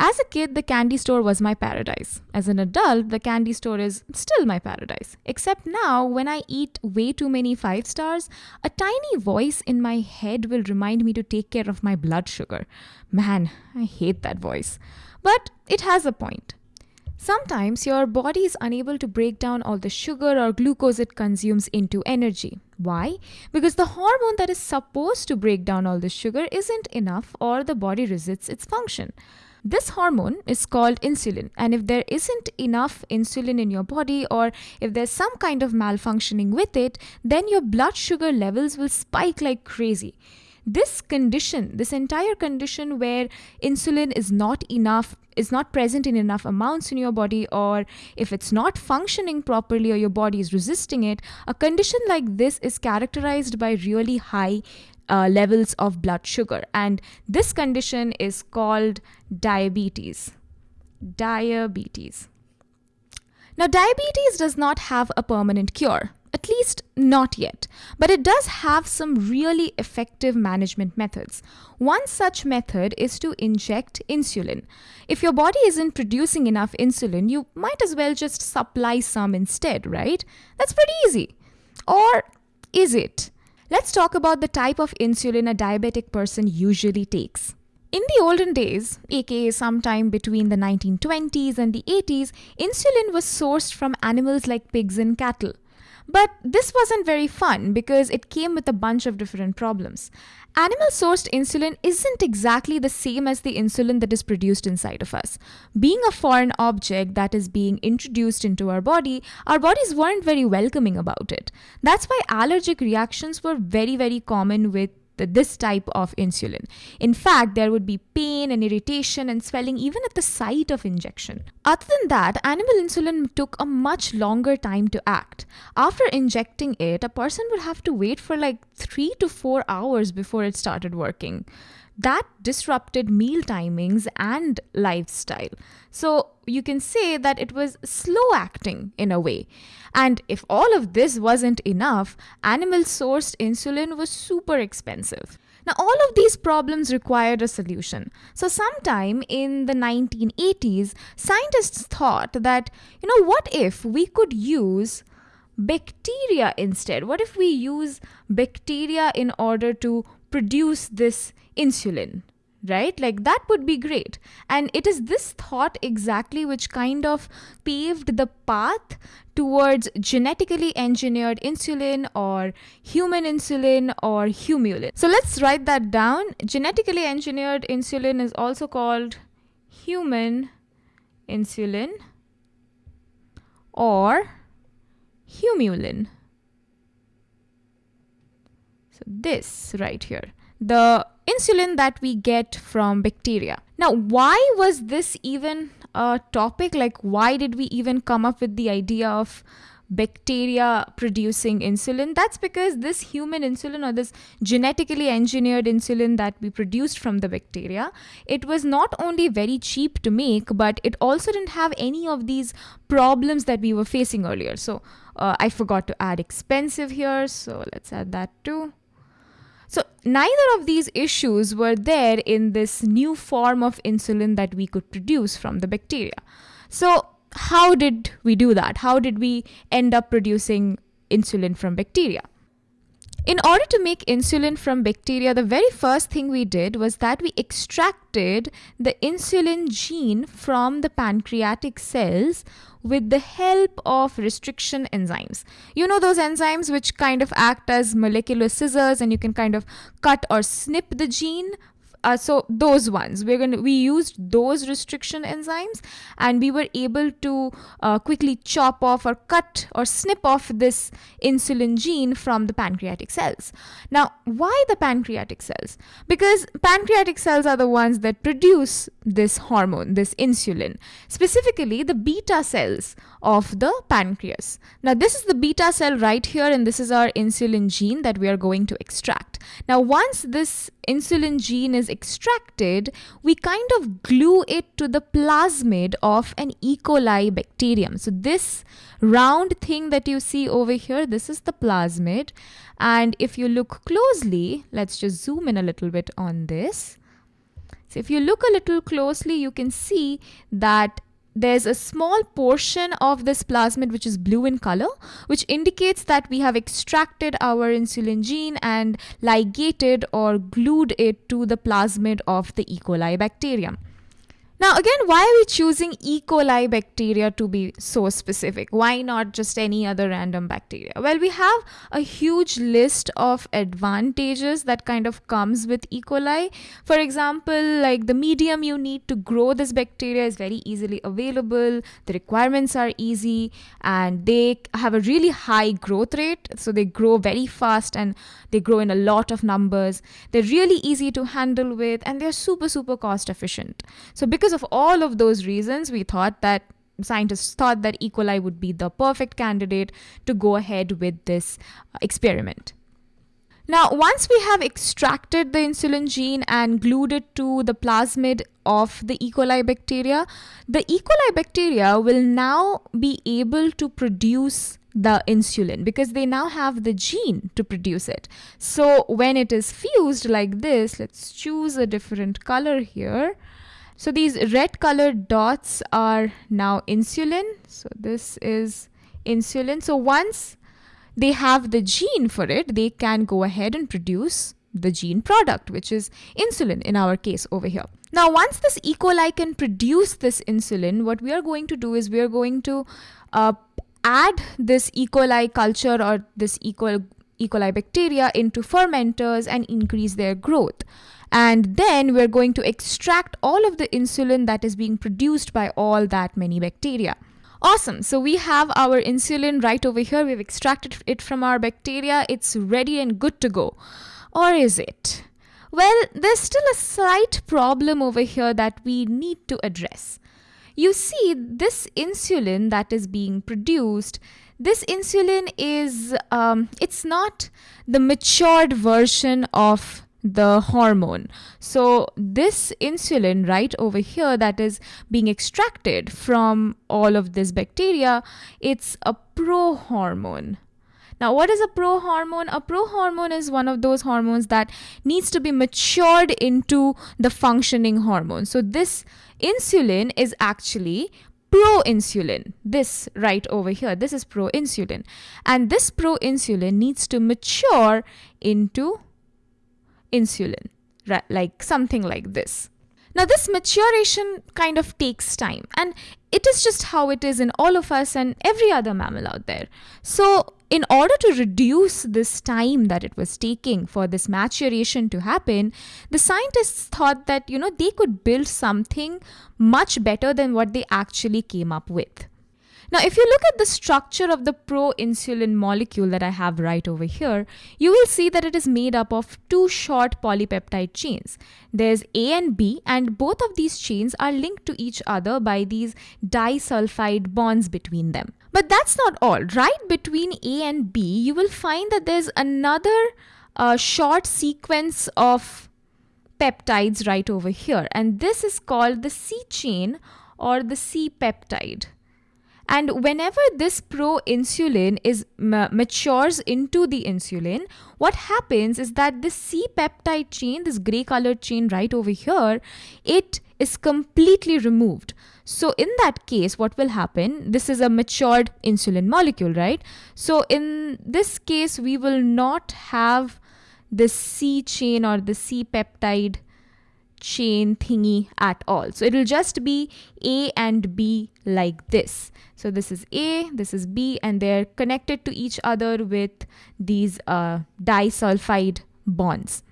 As a kid, the candy store was my paradise. As an adult, the candy store is still my paradise. Except now, when I eat way too many five stars, a tiny voice in my head will remind me to take care of my blood sugar. Man, I hate that voice. But it has a point. Sometimes your body is unable to break down all the sugar or glucose it consumes into energy. Why? Because the hormone that is supposed to break down all the sugar isn't enough or the body resists its function. This hormone is called insulin, and if there isn't enough insulin in your body, or if there's some kind of malfunctioning with it, then your blood sugar levels will spike like crazy. This condition, this entire condition where insulin is not enough, is not present in enough amounts in your body, or if it's not functioning properly or your body is resisting it, a condition like this is characterized by really high uh, levels of blood sugar. And this condition is called diabetes. Diabetes. Now, diabetes does not have a permanent cure. At least not yet, but it does have some really effective management methods. One such method is to inject insulin. If your body isn't producing enough insulin, you might as well just supply some instead, right? That's pretty easy. Or is it? Let's talk about the type of insulin a diabetic person usually takes. In the olden days, aka sometime between the 1920s and the 80s, insulin was sourced from animals like pigs and cattle. But this wasn't very fun because it came with a bunch of different problems. Animal sourced insulin isn't exactly the same as the insulin that is produced inside of us. Being a foreign object that is being introduced into our body, our bodies weren't very welcoming about it. That's why allergic reactions were very, very common with this type of insulin. In fact, there would be pain and irritation and swelling even at the site of injection. Other than that, animal insulin took a much longer time to act. After injecting it, a person would have to wait for like three to four hours before it started working that disrupted meal timings and lifestyle. So you can say that it was slow acting in a way. And if all of this wasn't enough, animal sourced insulin was super expensive. Now, all of these problems required a solution. So, sometime in the 1980s, scientists thought that, you know, what if we could use bacteria instead? What if we use bacteria in order to produce this insulin? right? Like that would be great. And it is this thought exactly which kind of paved the path towards genetically engineered insulin or human insulin or humulin. So let's write that down. Genetically engineered insulin is also called human insulin or humulin. So this right here. The insulin that we get from bacteria. Now, why was this even a topic? Like, why did we even come up with the idea of bacteria producing insulin? That's because this human insulin or this genetically engineered insulin that we produced from the bacteria, it was not only very cheap to make, but it also didn't have any of these problems that we were facing earlier. So, uh, I forgot to add expensive here. So, let's add that too. So, neither of these issues were there in this new form of insulin that we could produce from the bacteria. So, how did we do that? How did we end up producing insulin from bacteria? In order to make insulin from bacteria, the very first thing we did was that we extracted the insulin gene from the pancreatic cells with the help of restriction enzymes. You know those enzymes which kind of act as molecular scissors and you can kind of cut or snip the gene uh, so those ones we're going to we used those restriction enzymes and we were able to uh, quickly chop off or cut or snip off this insulin gene from the pancreatic cells. Now why the pancreatic cells? Because pancreatic cells are the ones that produce this hormone this insulin specifically the beta cells of the pancreas. Now this is the beta cell right here and this is our insulin gene that we are going to extract now once this insulin gene is extracted, we kind of glue it to the plasmid of an E. coli bacterium. So this round thing that you see over here, this is the plasmid. And if you look closely, let's just zoom in a little bit on this. So if you look a little closely, you can see that there's a small portion of this plasmid which is blue in color, which indicates that we have extracted our insulin gene and ligated or glued it to the plasmid of the E. coli bacterium. Now, again, why are we choosing E. coli bacteria to be so specific? Why not just any other random bacteria? Well, we have a huge list of advantages that kind of comes with E. coli. For example, like the medium you need to grow this bacteria is very easily available, the requirements are easy, and they have a really high growth rate. So they grow very fast and they grow in a lot of numbers. They're really easy to handle with, and they're super, super cost efficient. So because because of all of those reasons, we thought that scientists thought that E. coli would be the perfect candidate to go ahead with this uh, experiment. Now, once we have extracted the insulin gene and glued it to the plasmid of the E. coli bacteria, the E. coli bacteria will now be able to produce the insulin because they now have the gene to produce it. So, when it is fused like this, let's choose a different color here. So these red colored dots are now insulin. So this is insulin. So once they have the gene for it, they can go ahead and produce the gene product, which is insulin in our case over here. Now, once this E. coli can produce this insulin, what we are going to do is we are going to uh, add this E. coli culture or this E. coli, e. coli bacteria into fermenters and increase their growth and then we're going to extract all of the insulin that is being produced by all that many bacteria. Awesome. So we have our insulin right over here. We've extracted it from our bacteria. It's ready and good to go. Or is it? Well, there's still a slight problem over here that we need to address. You see, this insulin that is being produced, this insulin is, um, it's not the matured version of the hormone. So, this insulin right over here that is being extracted from all of this bacteria, it's a prohormone. Now, what is a prohormone? A prohormone is one of those hormones that needs to be matured into the functioning hormone. So, this insulin is actually proinsulin. This right over here, this is proinsulin. And this proinsulin needs to mature into insulin, right? like something like this. Now, this maturation kind of takes time, and it is just how it is in all of us and every other mammal out there. So, in order to reduce this time that it was taking for this maturation to happen, the scientists thought that, you know, they could build something much better than what they actually came up with. Now, if you look at the structure of the proinsulin molecule that I have right over here, you will see that it is made up of two short polypeptide chains. There's A and B, and both of these chains are linked to each other by these disulfide bonds between them. But that's not all. Right between A and B, you will find that there's another uh, short sequence of peptides right over here, and this is called the C chain or the C peptide. And whenever this proinsulin is matures into the insulin, what happens is that this C peptide chain, this gray colored chain right over here, it is completely removed. So in that case, what will happen? This is a matured insulin molecule, right? So in this case, we will not have the C chain or the C peptide chain thingy at all. So it will just be A and B like this. So this is A, this is B, and they're connected to each other with these uh, disulfide bonds.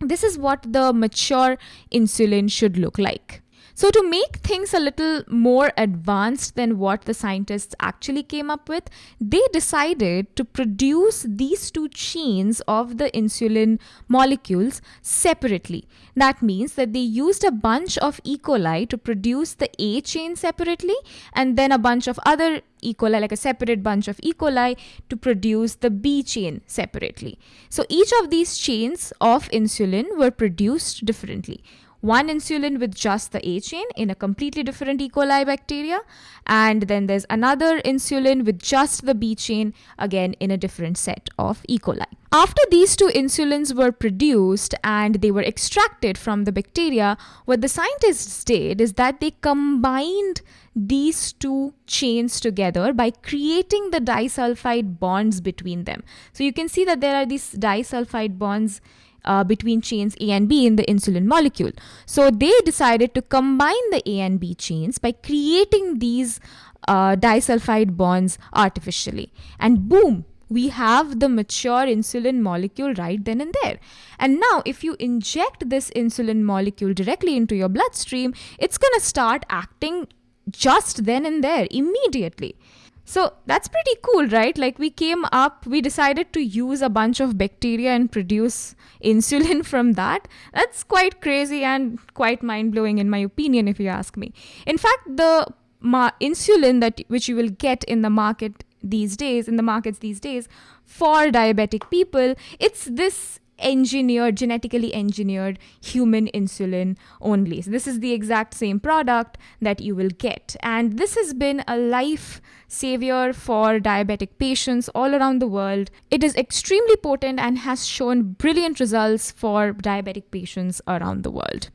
This is what the mature insulin should look like. So, to make things a little more advanced than what the scientists actually came up with, they decided to produce these two chains of the insulin molecules separately. That means that they used a bunch of E. coli to produce the A chain separately, and then a bunch of other E. coli, like a separate bunch of E. coli, to produce the B chain separately. So, each of these chains of insulin were produced differently. One insulin with just the A chain in a completely different E. coli bacteria, and then there's another insulin with just the B chain, again in a different set of E. coli. After these two insulins were produced and they were extracted from the bacteria, what the scientists did is that they combined these two chains together by creating the disulfide bonds between them. So you can see that there are these disulfide bonds uh, between chains A and B in the insulin molecule. So they decided to combine the A and B chains by creating these uh, disulfide bonds artificially. And boom, we have the mature insulin molecule right then and there. And now, if you inject this insulin molecule directly into your bloodstream, it's going to start acting just then and there, immediately. So that's pretty cool, right? Like we came up, we decided to use a bunch of bacteria and produce insulin from that. That's quite crazy and quite mind blowing, in my opinion, if you ask me. In fact, the ma- insulin that which you will get in the market these days in the markets these days for diabetic people it's this engineered genetically engineered human insulin only. So this is the exact same product that you will get. And this has been a life savior for diabetic patients all around the world. It is extremely potent and has shown brilliant results for diabetic patients around the world